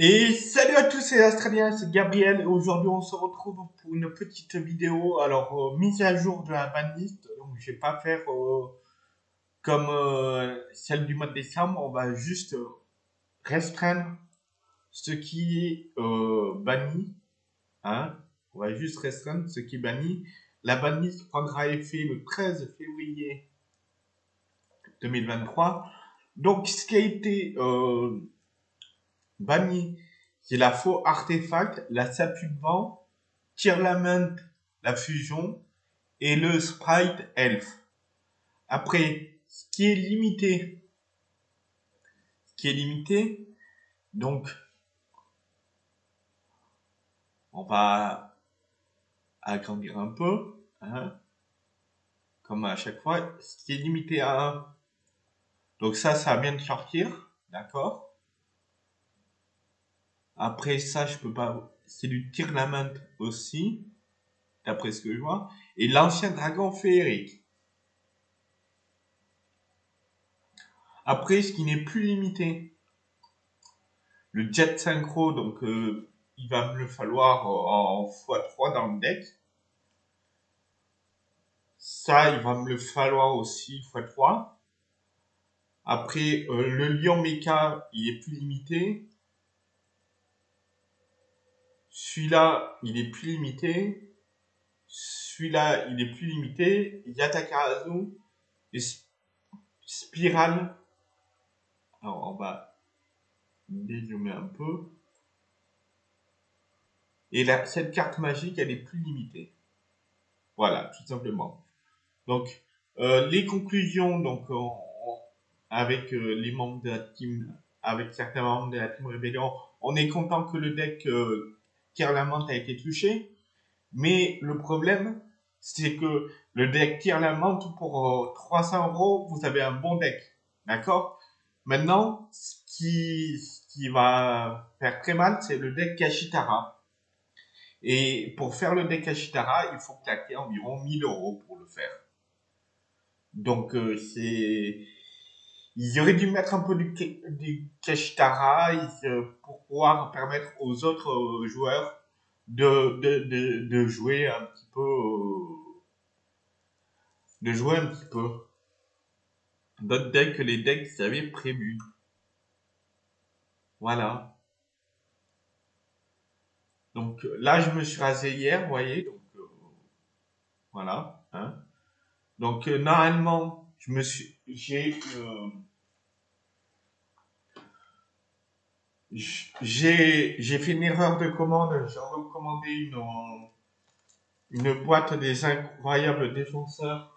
Et salut à tous, c'est Australien, c'est Gabriel. Aujourd'hui, on se retrouve pour une petite vidéo. Alors, euh, mise à jour de la banlist. Donc, je vais pas faire euh, comme euh, celle du mois de décembre. On va juste restreindre ce qui est banni. Hein on va juste restreindre ce qui est banni. La banlist prendra effet le 13 février 2023. Donc, ce qui a été banni, c'est la faux artefact, la statue de vent, Tirlament, la fusion, et le sprite elf. Après, ce qui est limité, ce qui est limité, donc, on va agrandir un peu, hein, comme à chaque fois, ce qui est limité à 1. Donc ça, ça vient de sortir, d'accord? Après ça, je peux pas. C'est du Tirnament aussi, d'après ce que je vois. Et l'ancien dragon féerique. Après, ce qui n'est plus limité, le jet synchro, donc euh, il va me le falloir en x3 dans le deck. Ça, il va me le falloir aussi x3. Après, euh, le lion mecha, il est plus limité. Celui-là, il est plus limité. Celui-là, il est plus limité. Yatakarazu et Spirale. Alors, on va dézoomer un peu. Et là, cette carte magique, elle est plus limitée. Voilà, tout simplement. Donc, euh, les conclusions, donc, avec euh, les membres de la team, avec certains membres de la team Rébellion, on est content que le deck euh, Tirlamante a été touché. Mais le problème, c'est que le deck Tirlamante, pour 300 euh, euros, vous avez un bon deck. D'accord? Maintenant, ce qui, qui va faire très mal, c'est le deck Kashitara. Et pour faire le deck Kashitara, il faut claquer environ 1000 euros pour le faire. Donc, euh, c'est ils auraient dû mettre un peu du, du Kashitara pour pouvoir permettre aux autres euh, joueurs de, de, de, de jouer un petit peu. Euh, de jouer un petit peu. D'autres decks que les decks qu'ils avaient prévus. Voilà. Donc là, je me suis rasé hier, vous voyez. Donc euh, voilà. Hein. Donc normalement, je me suis, j'ai j'ai fait une erreur de commande. J'ai recommandé une, une boîte des incroyables défenseurs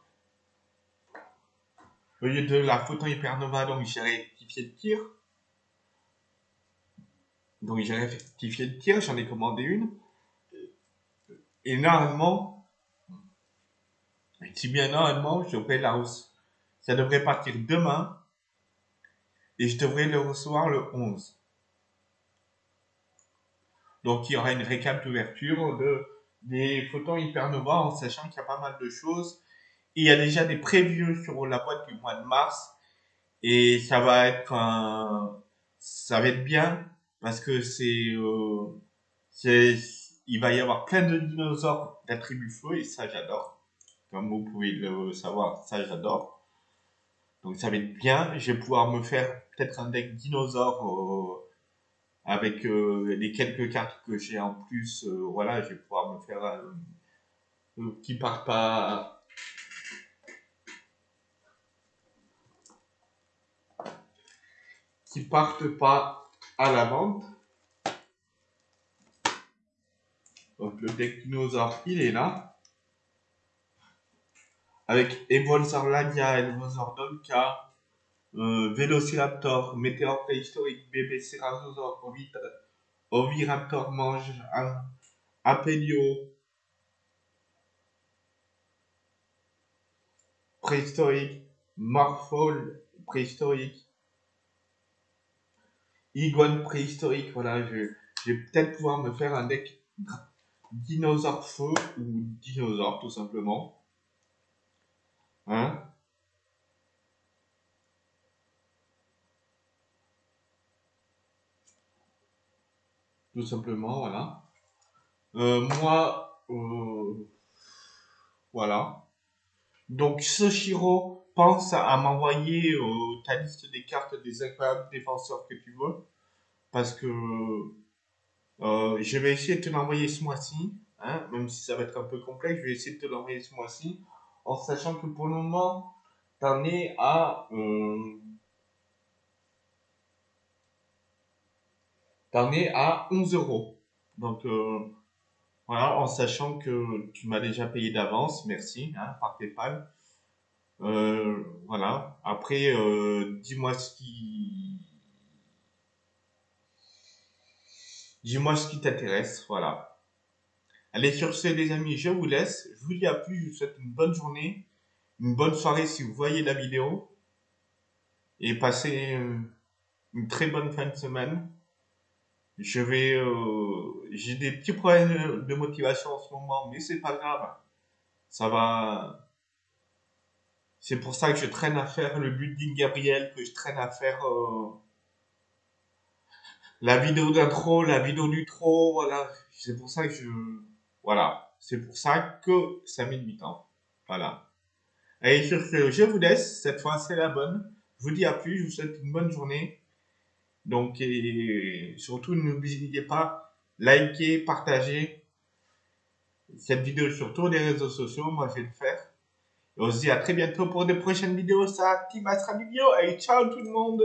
au lieu de la photon hypernova. Donc j'ai rectifié le tir. Donc j'ai rectifié le tir. J'en ai commandé une. Et normalement, si bien normalement, la Ça devrait partir demain. Et je devrais le recevoir le 11. Donc il y aura une récap d'ouverture de, des photons hypernova en sachant qu'il y a pas mal de choses. il y a déjà des previews sur la boîte du mois de mars. Et ça va être un, ça va être bien parce que c'est, euh, il va y avoir plein de dinosaures d'attributs feu et ça j'adore. Comme vous pouvez le savoir, ça j'adore. Donc ça va être bien. Je vais pouvoir me faire peut-être un deck dinosaure euh, avec euh, les quelques cartes que j'ai en plus, euh, voilà, je vais pouvoir me faire euh, qui part pas qui partent pas à la vente. Donc le deck il est là. Avec Evolzor Lagia, Evolzor Donka, euh, Vélociraptor, météore préhistorique, bébé Cerazosaure, Oviraptor mange Apelio préhistorique, Morphol préhistorique, Iguane préhistorique, voilà, je, je vais peut-être pouvoir me faire un deck dinosaure feu ou dinosaure tout simplement. Hein? Tout simplement, voilà. Euh, moi, euh, voilà. Donc, Soshiro pense à m'envoyer euh, ta liste des cartes des incroyables défenseurs que tu veux. Parce que je vais essayer de te l'envoyer ce mois-ci. Hein, même si ça va être un peu complexe, je vais essayer de te l'envoyer ce mois-ci. En sachant que pour le moment, t'en es à... t'en es à 11 euros. Donc, voilà, en sachant que tu m'as déjà payé d'avance, merci, hein, par PayPal. Euh, voilà. Après, euh, dis-moi ce qui, dis-moi ce qui t'intéresse, voilà. Allez, sur ce, les amis, je vous laisse. Je vous dis à plus. Je vous souhaite une bonne journée, une bonne soirée si vous voyez la vidéo, et passez une très bonne fin de semaine je vais, euh, j'ai des petits problèmes de motivation en ce moment, mais c'est pas grave. Ça va. C'est pour ça que je traîne à faire le building Gabriel, que je traîne à faire euh, la vidéo d'intro, la vidéo du trop, voilà. C'est pour ça que je, voilà. C'est pour ça que ça met du temps. Voilà. Allez, sur ce, je vous laisse. Cette fois, c'est la bonne. Je vous dis à plus. Je vous souhaite une bonne journée. Donc, surtout, n'oubliez pas, liker, partager cette vidéo sur tous les réseaux sociaux. Moi, je vais le faire. Et on se dit à très bientôt pour de prochaines vidéos. Ça, Astra Vidéo. Et ciao tout le monde